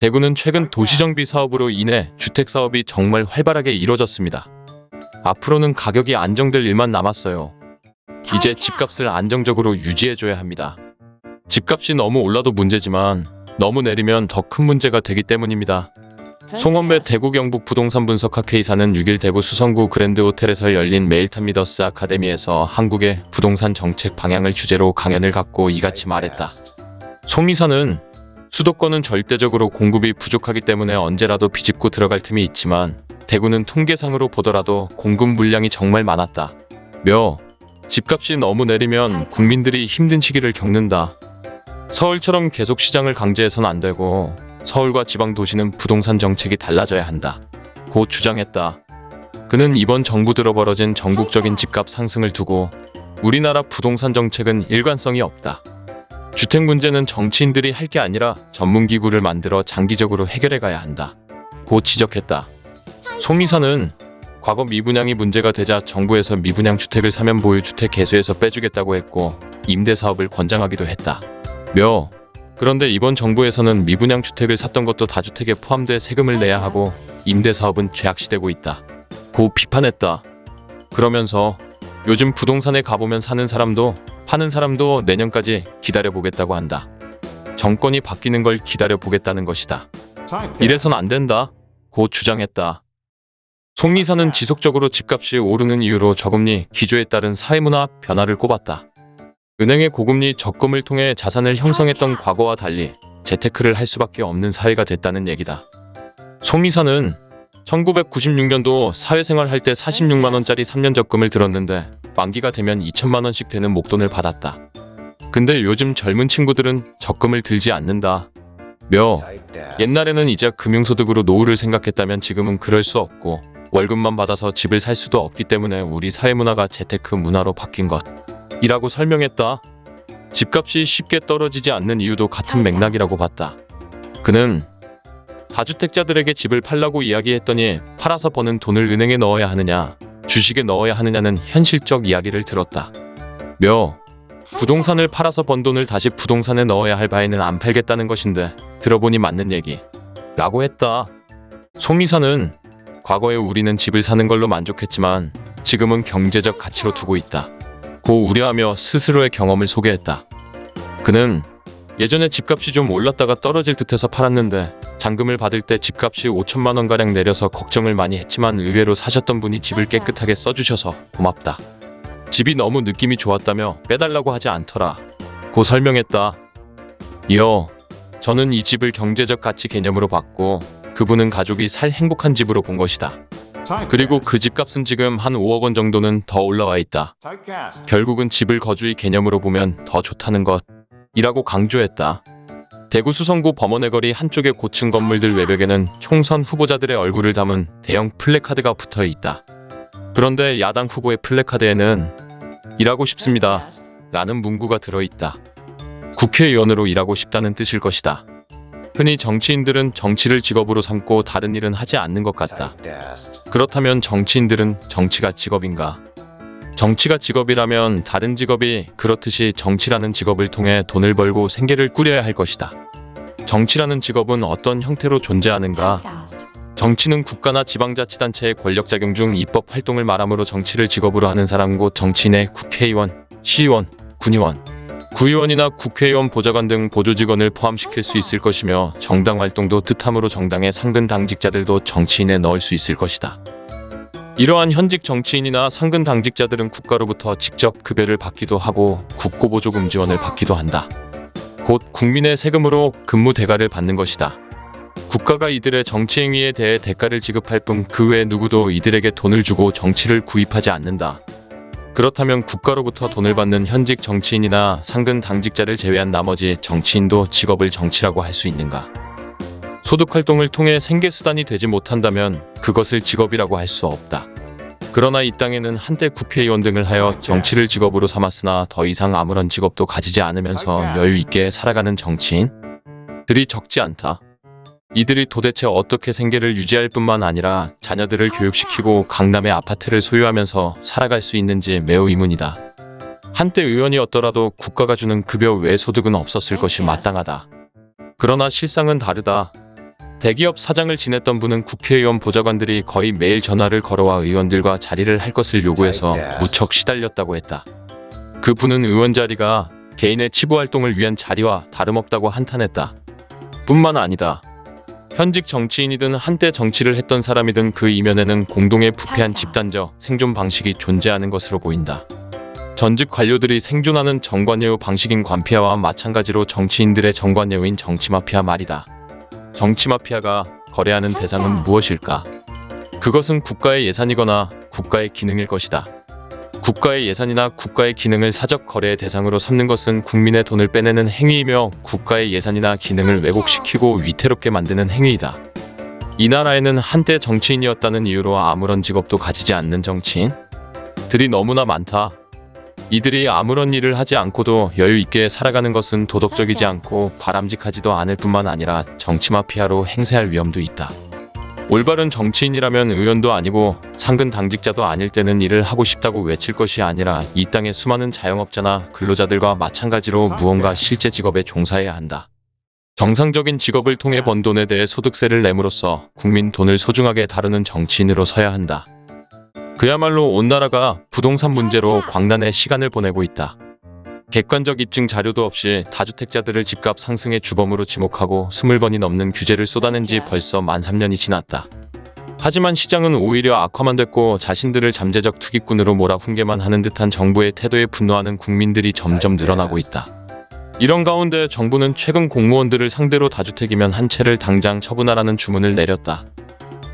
대구는 최근 도시정비 사업으로 인해 주택사업이 정말 활발하게 이뤄졌습니다. 앞으로는 가격이 안정될 일만 남았어요. 이제 집값을 안정적으로 유지해줘야 합니다. 집값이 너무 올라도 문제지만 너무 내리면 더 큰 문제가 되기 때문입니다. 송원배 대구 경북 부동산 분석학 회의사는 6일 대구 수성구 그랜드 호텔에서 열린 메일탑미더스 아카데미에서 한국의 부동산 정책 방향을 주제로 강연을 갖고 이같이 말했다. 송 이사는 수도권은 절대적으로 공급이 부족하기 때문에 언제라도 비집고 들어갈 틈이 있지만 대구는 통계상으로 보더라도 공급 물량이 정말 많았다. 며 집값이 너무 내리면 국민들이 힘든 시기를 겪는다. 서울처럼 계속 시장을 강제해서는 안 되고 서울과 지방 도시는 부동산 정책이 달라져야 한다. 고 주장했다. 그는 이번 정부 들어 벌어진 전국적인 집값 상승을 두고 우리나라 부동산 정책은 일관성이 없다. 주택 문제는 정치인들이 할 게 아니라 전문기구를 만들어 장기적으로 해결해 가야 한다. 고 지적했다. 송 이사는 과거 미분양이 문제가 되자 정부에서 미분양 주택을 사면 보유 주택 개수에서 빼주겠다고 했고 임대사업을 권장하기도 했다. 며 그런데 이번 정부에서는 미분양 주택을 샀던 것도 다주택에 포함돼 세금을 내야 하고 임대사업은 죄악시되고 있다. 고 비판했다. 그러면서 요즘 부동산에 가보면 사는 사람도 파는 사람도 내년까지 기다려보겠다고 한다. 정권이 바뀌는 걸 기다려보겠다는 것이다. 이래선 안 된다. 고 주장했다. 송 이사는 지속적으로 집값이 오르는 이유로 저금리 기조에 따른 사회문화 변화를 꼽았다. 은행의 고금리 적금을 통해 자산을 형성했던 과거와 달리 재테크를 할 수밖에 없는 사회가 됐다는 얘기다. 송 이사는 1996년도 사회생활 할 때 46만원짜리 3년 적금을 들었는데 만기가 되면 2천만원씩 되는 목돈을 받았다. 근데 요즘 젊은 친구들은 적금을 들지 않는다. 며 옛날에는 이제 금융소득으로 노후를 생각했다면 지금은 그럴 수 없고 월급만 받아서 집을 살 수도 없기 때문에 우리 사회문화가 재테크 문화로 바뀐 것 이라고 설명했다. 집값이 쉽게 떨어지지 않는 이유도 같은 맥락이라고 봤다. 그는 다주택자들에게 집을 팔라고 이야기했더니 팔아서 버는 돈을 은행에 넣어야 하느냐, 주식에 넣어야 하느냐는 현실적 이야기를 들었다. 며 부동산을 팔아서 번 돈을 다시 부동산에 넣어야 할 바에는 안 팔겠다는 것인데 들어보니 맞는 얘기 라고 했다. 송 이사는 과거에 우리는 집을 사는 걸로 만족했지만 지금은 경제적 가치로 두고 있다. 고 우려하며 스스로의 경험을 소개했다. 그는 예전에 집값이 좀 올랐다가 떨어질 듯해서 팔았는데 잔금을 받을 때 집값이 5천만 원가량 내려서 걱정을 많이 했지만 의외로 사셨던 분이 집을 깨끗하게 써주셔서 고맙다. 집이 너무 느낌이 좋았다며 빼달라고 하지 않더라. 고 설명했다. 이어 저는 이 집을 경제적 가치 개념으로 봤고 그분은 가족이 살 행복한 집으로 본 것이다. 그리고 그 집값은 지금 한 5억 원 정도는 더 올라와 있다. 결국은 집을 거주의 개념으로 보면 더 좋다는 것 이라고 강조했다. 대구 수성구 범원의 거리 한쪽의 고층 건물들 외벽에는 총선 후보자들의 얼굴을 담은 대형 플래카드가 붙어 있다. 그런데 야당 후보의 플래카드에는 일하고 싶습니다. 라는 문구가 들어있다. 국회의원으로 일하고 싶다는 뜻일 것이다. 흔히 정치인들은 정치를 직업으로 삼고 다른 일은 하지 않는 것 같다. 그렇다면 정치인들은 정치가 직업인가? 정치가 직업이라면 다른 직업이 그렇듯이 정치라는 직업을 통해 돈을 벌고 생계를 꾸려야 할 것이다. 정치라는 직업은 어떤 형태로 존재하는가? 정치는 국가나 지방자치단체의 권력작용 중 입법 활동을 말하므로 정치를 직업으로 하는 사람 곧 정치인의 국회의원, 시의원, 군의원, 구의원이나 국회의원 보좌관 등 보조직원을 포함시킬 수 있을 것이며 정당 활동도 뜻하므로 정당의 상근 당직자들도 정치인에 넣을 수 있을 것이다. 이러한 현직 정치인이나 상근 당직자들은 국가로부터 직접 급여를 받기도 하고 국고보조금 지원을 받기도 한다. 곧 국민의 세금으로 근무 대가를 받는 것이다. 국가가 이들의 정치 행위에 대해 대가를 지급할 뿐 그 외 누구도 이들에게 돈을 주고 정치를 구입하지 않는다. 그렇다면 국가로부터 돈을 받는 현직 정치인이나 상근 당직자를 제외한 나머지 정치인도 직업을 정치라고 할 수 있는가? 소득활동을 통해 생계수단이 되지 못한다면 그것을 직업이라고 할 수 없다. 그러나 이 땅에는 한때 국회의원 등을 하여 정치를 직업으로 삼았으나 더 이상 아무런 직업도 가지지 않으면서 여유 있게 살아가는 정치인들이 적지 않다. 이들이 도대체 어떻게 생계를 유지할 뿐만 아니라 자녀들을 교육시키고 강남의 아파트를 소유하면서 살아갈 수 있는지 매우 의문이다. 한때 의원이었더라도 국가가 주는 급여 외 소득은 없었을 것이 마땅하다. 그러나 실상은 다르다. 대기업 사장을 지냈던 분은 국회의원 보좌관들이 거의 매일 전화를 걸어와 의원들과 자리를 할 것을 요구해서 무척 시달렸다고 했다. 그 분은 의원 자리가 개인의 치부 활동을 위한 자리와 다름없다고 한탄했다. 뿐만 아니다. 현직 정치인이든 한때 정치를 했던 사람이든 그 이면에는 공동의 부패한 집단적 생존 방식이 존재하는 것으로 보인다. 전직 관료들이 생존하는 정관예우 방식인 관피아와 마찬가지로 정치인들의 정관예우인 정치마피아 말이다. 정치 마피아가 거래하는 대상은 무엇일까? 그것은 국가의 예산이거나 국가의 기능일 것이다. 국가의 예산이나 국가의 기능을 사적 거래의 대상으로 삼는 것은 국민의 돈을 빼내는 행위이며 국가의 예산이나 기능을 왜곡시키고 위태롭게 만드는 행위이다. 이 나라에는 한때 정치인이었다는 이유로 아무런 직업도 가지지 않는 정치인 들이 너무나 많다. 이들이 아무런 일을 하지 않고도 여유 있게 살아가는 것은 도덕적이지 않고 바람직하지도 않을 뿐만 아니라 정치 마피아로 행세할 위험도 있다. 올바른 정치인이라면 의원도 아니고 상근 당직자도 아닐 때는 일을 하고 싶다고 외칠 것이 아니라 이 땅의 수많은 자영업자나 근로자들과 마찬가지로 무언가 실제 직업에 종사해야 한다. 정상적인 직업을 통해 번 돈에 대해 소득세를 내므로써 국민 돈을 소중하게 다루는 정치인으로 서야 한다. 그야말로 온 나라가 부동산 문제로 광란의 시간을 보내고 있다. 객관적 입증 자료도 없이 다주택자들을 집값 상승의 주범으로 지목하고 20번이 넘는 규제를 쏟아낸 지 벌써 만 3년이 지났다. 하지만 시장은 오히려 악화만 됐고 자신들을 잠재적 투기꾼으로 몰아훈게만 하는 듯한 정부의 태도에 분노하는 국민들이 점점 늘어나고 있다. 이런 가운데 정부는 최근 공무원들을 상대로 다주택이면 한 채를 당장 처분하라는 주문을 내렸다.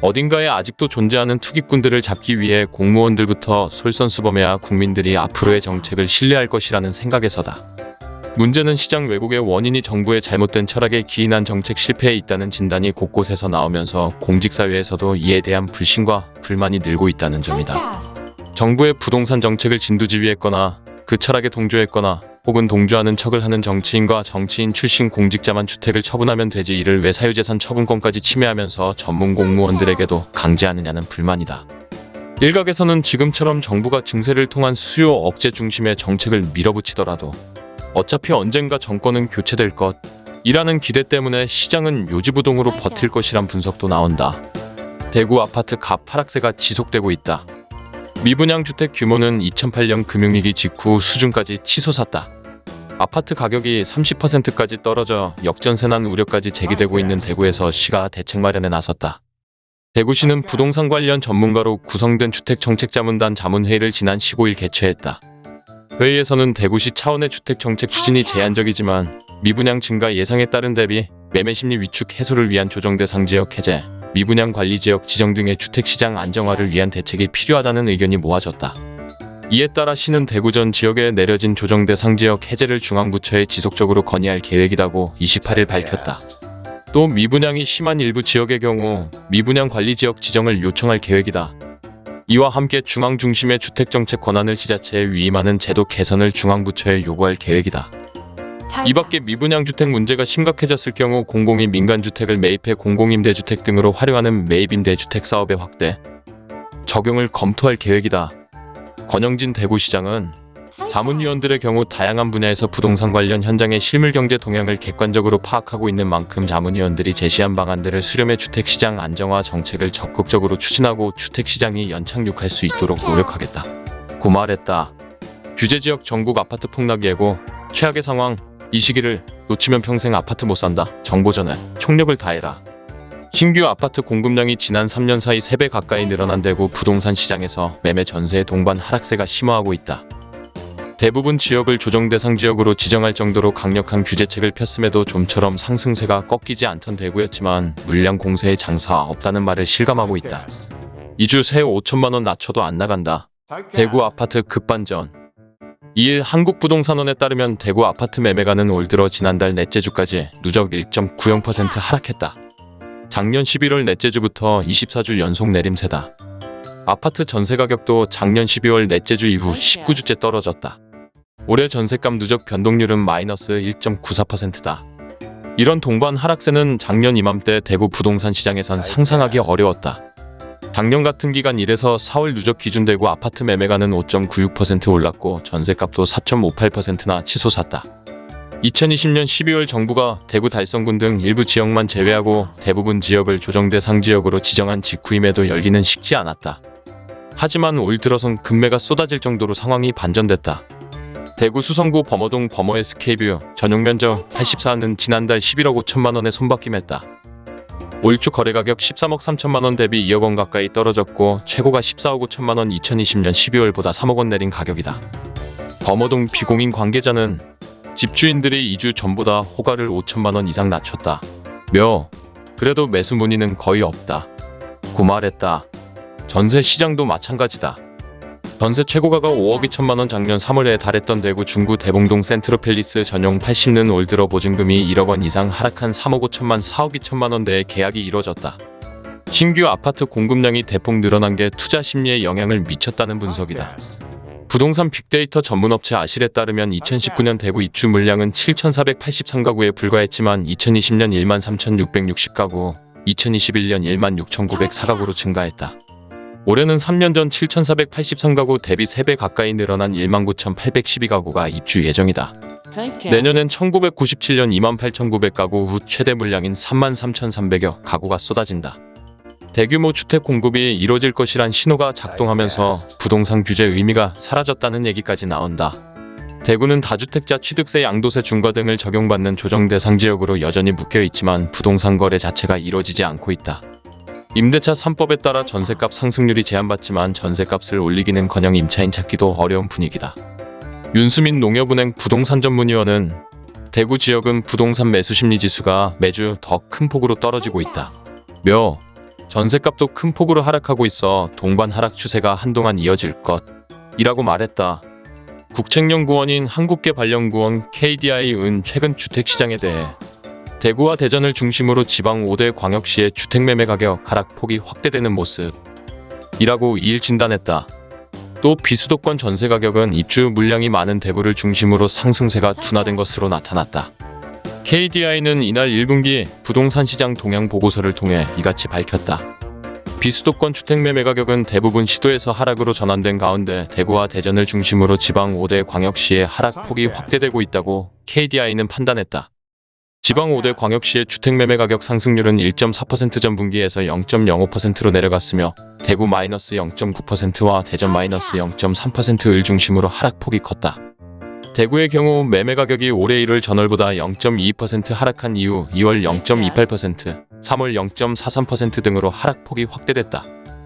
어딘가에 아직도 존재하는 투기꾼들을 잡기 위해 공무원들부터 솔선수범해야 국민들이 앞으로의 정책을 신뢰할 것이라는 생각에서다. 문제는 시장 왜곡의 원인이 정부의 잘못된 철학에 기인한 정책 실패에 있다는 진단이 곳곳에서 나오면서 공직사회에서도 이에 대한 불신과 불만이 늘고 있다는 점이다. 정부의 부동산 정책을 진두지휘했거나 그 철학에 동조했거나 혹은 동조하는 척을 하는 정치인과 정치인 출신 공직자만 주택을 처분하면 되지 이를 왜 사유재산 처분권까지 침해하면서 전문 공무원들에게도 강제하느냐는 불만이다. 일각에서는 지금처럼 정부가 증세를 통한 수요 억제 중심의 정책을 밀어붙이더라도 어차피 언젠가 정권은 교체될 것 이라는 기대 때문에 시장은 요지부동으로 버틸 것이란 분석도 나온다. 대구 아파트 값 하락세가 지속되고 있다. 미분양 주택 규모는 2008년 금융위기 직후 수준까지 치솟았다. 아파트 가격이 30%까지 떨어져 역전세난 우려까지 제기되고 있는 대구에서 시가 대책 마련에 나섰다. 대구시는 부동산 관련 전문가로 구성된 주택정책자문단 자문회의를 지난 15일 개최했다. 회의에서는 대구시 차원의 주택정책 추진이 제한적이지만 미분양 증가 예상에 따른 대비 매매심리 위축 해소를 위한 조정대상 지역 해제, 미분양 관리 지역 지정 등의 주택시장 안정화를 위한 대책이 필요하다는 의견이 모아졌다. 이에 따라 시는 대구전 지역에 내려진 조정 대상 지역 해제를 중앙부처에 지속적으로 건의할 계획이라고 28일 밝혔다. 또 미분양이 심한 일부 지역의 경우 미분양 관리 지역 지정을 요청할 계획이다. 이와 함께 중앙 중심의 주택정책 권한을 지자체에 위임하는 제도 개선을 중앙부처에 요구할 계획이다. 이 밖에 미분양 주택 문제가 심각해졌을 경우 공공이 민간주택을 매입해 공공임대주택 등으로 활용하는 매입임대주택 사업의 확대, 적용을 검토할 계획이다. 권영진 대구시장은 자문위원들의 경우 다양한 분야에서 부동산 관련 현장의 실물경제 동향을 객관적으로 파악하고 있는 만큼 자문위원들이 제시한 방안들을 수렴해 주택시장 안정화 정책을 적극적으로 추진하고 주택시장이 연착륙할 수 있도록 노력하겠다. 고 말했다. 규제지역 전국 아파트 폭락 예고, 최악의 상황, 이 시기를 놓치면 평생 아파트 못 산다. 정보 전에 총력을 다해라. 신규 아파트 공급량이 지난 3년 사이 3배 가까이 늘어난 대구 부동산 시장에서 매매 전세의 동반 하락세가 심화하고 있다. 대부분 지역을 조정 대상 지역으로 지정할 정도로 강력한 규제책을 폈음에도 좀처럼 상승세가 꺾이지 않던 대구였지만 물량 공세의 장사 없다는 말을 실감하고 있다. 2주 새 5천만원 낮춰도 안 나간다. 대구 아파트 급반전 2일 한국부동산원에 따르면 대구 아파트 매매가는 올 들어 지난달 넷째 주까지 누적 1.90% 하락했다. 작년 11월 넷째 주부터 24주 연속 내림세다. 아파트 전세 가격도 작년 12월 넷째 주 이후 19주째 떨어졌다. 올해 전세값 누적 변동률은 마이너스 1.94%다. 이런 동반 하락세는 작년 이맘때 대구 부동산 시장에선 상상하기 어려웠다. 작년 같은 기간 1에서 4월 누적 기준 대구 아파트 매매가는 5.96% 올랐고 전세값도 4.58%나 치솟았다. 2020년 12월 정부가 대구 달성군 등 일부 지역만 제외하고 대부분 지역을 조정 대상 지역으로 지정한 직후임에도 열기는 식지 않았다. 하지만 올 들어선 급매가 쏟아질 정도로 상황이 반전됐다. 대구 수성구 범어동 범어 SK뷰 전용 면적 84는 지난달 11억 5천만 원에 손바뀜했다. 올초 거래 가격 13억 3천만 원 대비 2억 원 가까이 떨어졌고 최고가 14억 5천만 원 2020년 12월보다 3억 원 내린 가격이다. 범어동 B공인 관계자는 집주인들이 2주 전보다 호가를 5천만 원 이상 낮췄다. 며 그래도 매수 문의는 거의 없다. 고 말했다. 전세 시장도 마찬가지다. 전세 최고가가 5억 2천만 원 작년 3월에 달했던 대구 중구 대봉동 센트로팰리스 전용 80는 올 들어 보증금이 1억 원 이상 하락한 3억 5천만 4억 2천만 원대의 계약이 이뤄졌다. 신규 아파트 공급량이 대폭 늘어난 게 투자 심리에 영향을 미쳤다는 분석이다. 부동산 빅데이터 전문업체 아실에 따르면 2019년 대구 입주 물량은 7,483가구에 불과했지만 2020년 13,660가구, 2021년 16,904가구로 증가했다. 올해는 3년 전 7,483가구 대비 3배 가까이 늘어난 19,812가구가 입주 예정이다. 내년엔 1997년 28,900가구 후 최대 물량인 33,300여 가구가 쏟아진다. 대규모 주택 공급이 이뤄질 것이란 신호가 작동하면서 부동산 규제 의미가 사라졌다는 얘기까지 나온다. 대구는 다주택자 취득세 양도세 중과 등을 적용받는 조정 대상 지역으로 여전히 묶여 있지만 부동산 거래 자체가 이뤄지지 않고 있다. 임대차 3법에 따라 전세값 상승률이 제한받지만 전세값을 올리기는커녕 임차인 찾기도 어려운 분위기다. 윤수민 농협은행 부동산 전문위원은 대구 지역은 부동산 매수 심리 지수가 매주 더 큰 폭으로 떨어지고 있다. 며 전세값도 큰 폭으로 하락하고 있어 동반 하락 추세가 한동안 이어질 것 이라고 말했다. 국책연구원인 한국개발연구원 KDI은 최근 주택시장에 대해 대구와 대전을 중심으로 지방 5대 광역시의 주택매매 가격 하락폭이 확대되는 모습이라고 이일 진단했다. 또 비수도권 전세 가격은 입주 물량이 많은 대구를 중심으로 상승세가 둔화된 것으로 나타났다. KDI는 이날 1분기 부동산 시장 동향 보고서를 통해 이같이 밝혔다. 비수도권 주택 매매 가격은 대부분 시도에서 하락으로 전환된 가운데 대구와 대전을 중심으로 지방 5대 광역시의 하락폭이 확대되고 있다고 KDI는 판단했다. 지방 5대 광역시의 주택 매매 가격 상승률은 1.4% 전분기에서 0.05%로 내려갔으며 대구 마이너스 0.9%와 대전 마이너스 0.3%을 중심으로 하락폭이 컸다. 대구의 경우 매매 가격이 올해 1월 전월보다 0.22% 하락한 이후 2월 0.28%, 3월 0.43% 등으로 하락폭이 확대됐다.